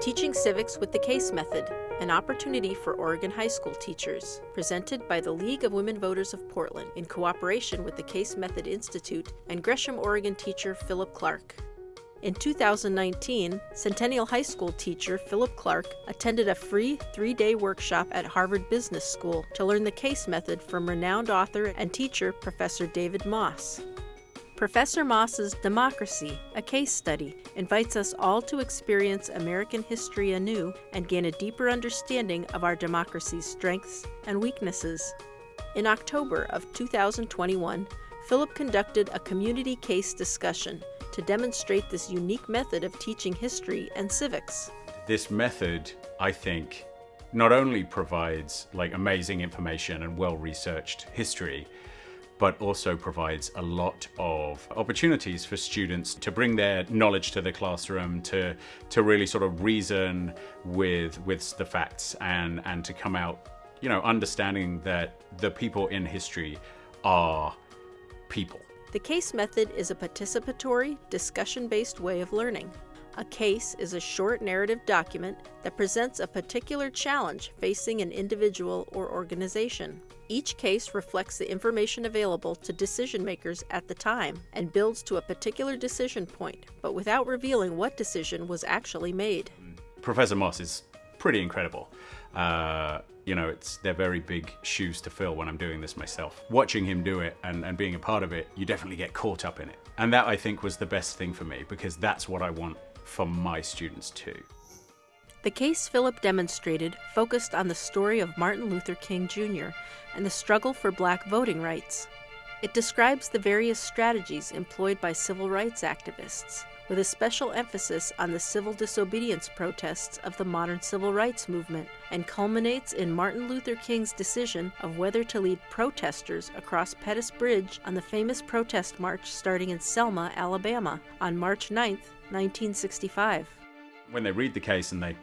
Teaching Civics with the CASE Method, an opportunity for Oregon high school teachers, presented by the League of Women Voters of Portland in cooperation with the CASE Method Institute and Gresham, Oregon teacher Philip Clark. In 2019, Centennial High School teacher Philip Clark attended a free three day workshop at Harvard Business School to learn the CASE method from renowned author and teacher Professor David Moss. Professor Moss's Democracy, a Case Study, invites us all to experience American history anew and gain a deeper understanding of our democracy's strengths and weaknesses. In October of 2021, Philip conducted a community case discussion to demonstrate this unique method of teaching history and civics. This method, I think, not only provides like amazing information and well-researched history, but also provides a lot of opportunities for students to bring their knowledge to the classroom, to to really sort of reason with with the facts and and to come out, you know, understanding that the people in history are people. The CASE method is a participatory, discussion-based way of learning. A case is a short narrative document that presents a particular challenge facing an individual or organization. Each case reflects the information available to decision makers at the time and builds to a particular decision point, but without revealing what decision was actually made. Professor Moss is pretty incredible. Uh, you know, it's they're very big shoes to fill when I'm doing this myself. Watching him do it and, and being a part of it, you definitely get caught up in it. And that I think was the best thing for me because that's what I want for my students too. The case Philip demonstrated focused on the story of Martin Luther King Jr. and the struggle for black voting rights. It describes the various strategies employed by civil rights activists, with a special emphasis on the civil disobedience protests of the modern civil rights movement, and culminates in Martin Luther King's decision of whether to lead protesters across Pettus Bridge on the famous protest march starting in Selma, Alabama, on March 9, 1965. When they read the case and they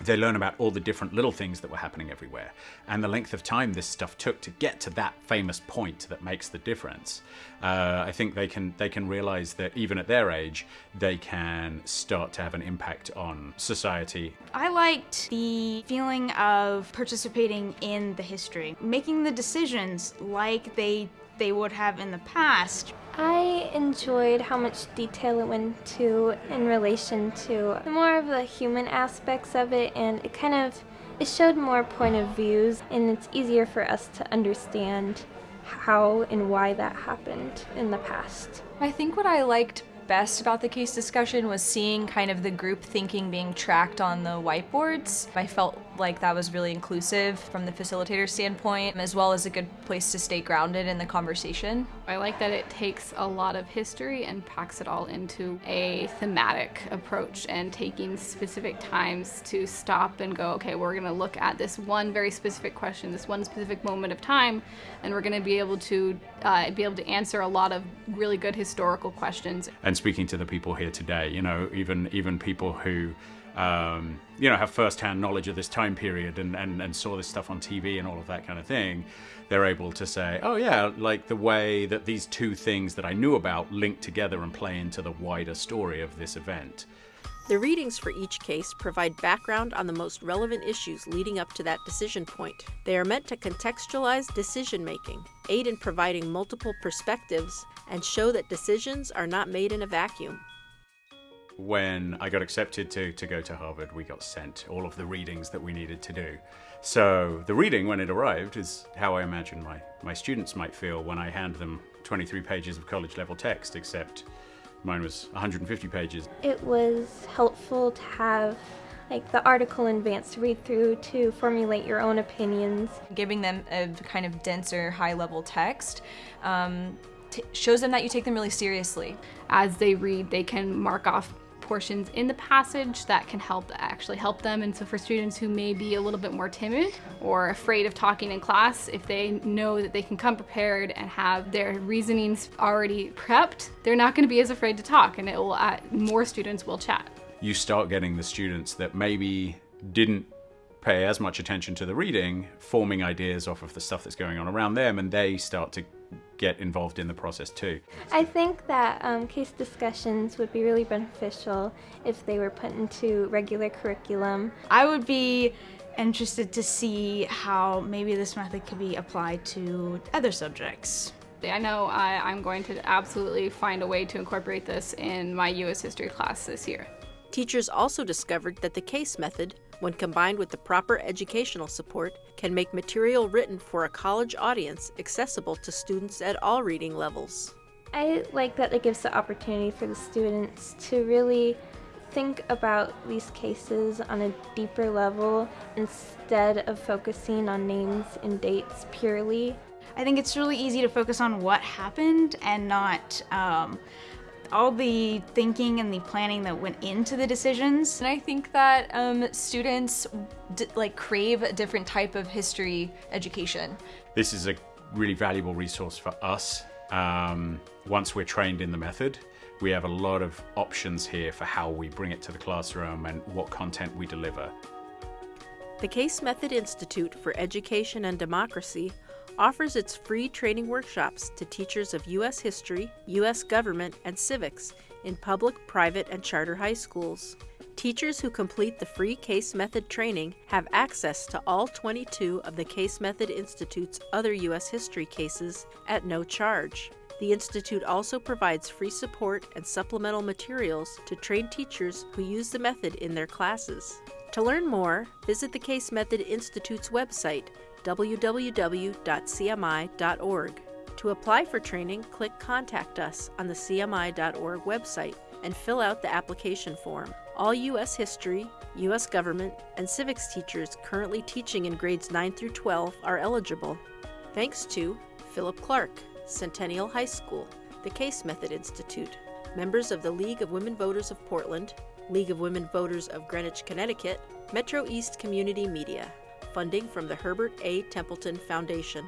they learn about all the different little things that were happening everywhere and the length of time this stuff took to get to that famous point that makes the difference. Uh, I think they can they can realize that even at their age they can start to have an impact on society. I liked the feeling of participating in the history, making the decisions like they they would have in the past. I enjoyed how much detail it went to in relation to more of the human aspects of it and it kind of it showed more point of views and it's easier for us to understand how and why that happened in the past. I think what I liked best about the case discussion was seeing kind of the group thinking being tracked on the whiteboards. I felt like that was really inclusive from the facilitator standpoint, as well as a good place to stay grounded in the conversation. I like that it takes a lot of history and packs it all into a thematic approach and taking specific times to stop and go, okay, we're going to look at this one very specific question, this one specific moment of time, and we're going to be able to uh, be able to answer a lot of really good historical questions. And speaking to the people here today, you know, even even people who um, you know, have first-hand knowledge of this time period and, and, and saw this stuff on TV and all of that kind of thing, they're able to say, oh yeah, like the way that these two things that I knew about link together and play into the wider story of this event. The readings for each case provide background on the most relevant issues leading up to that decision point. They are meant to contextualize decision making, aid in providing multiple perspectives, and show that decisions are not made in a vacuum when I got accepted to, to go to Harvard, we got sent all of the readings that we needed to do. So the reading, when it arrived, is how I imagine my, my students might feel when I hand them 23 pages of college level text, except mine was 150 pages. It was helpful to have like the article in advance to read through to formulate your own opinions. Giving them a kind of denser, high level text um, shows them that you take them really seriously. As they read, they can mark off portions in the passage that can help actually help them. And so for students who may be a little bit more timid or afraid of talking in class, if they know that they can come prepared and have their reasonings already prepped, they're not going to be as afraid to talk and it will uh, more students will chat. You start getting the students that maybe didn't pay as much attention to the reading, forming ideas off of the stuff that's going on around them, and they start to get involved in the process too. I think that um, case discussions would be really beneficial if they were put into regular curriculum. I would be interested to see how maybe this method could be applied to other subjects. I know I, I'm going to absolutely find a way to incorporate this in my U.S. history class this year. Teachers also discovered that the case method, when combined with the proper educational support, can make material written for a college audience accessible to students at all reading levels. I like that it gives the opportunity for the students to really think about these cases on a deeper level instead of focusing on names and dates purely. I think it's really easy to focus on what happened and not um, all the thinking and the planning that went into the decisions. And I think that um, students d- like crave a different type of history education. This is a really valuable resource for us. Um, once we're trained in the method, we have a lot of options here for how we bring it to the classroom and what content we deliver. The Case Method Institute for Education and Democracy offers its free training workshops to teachers of U.S. history, U.S. government, and civics in public, private, and charter high schools. Teachers who complete the free Case Method training have access to all 22 of the Case Method Institute's other U.S. history cases at no charge. The Institute also provides free support and supplemental materials to trained teachers who use the method in their classes. To learn more, visit the Case Method Institute's website, www.cmi.org. To apply for training, click Contact Us on the CMI.org website and fill out the application form. All U.S. history, U.S. government, and civics teachers currently teaching in grades 9 through 12 are eligible. Thanks to Philip Clark, Centennial High School, the Case Method Institute, members of the League of Women Voters of Portland, League of Women Voters of Greenwich, Connecticut, Metro East Community Media, funding from the Herbert A. Templeton Foundation.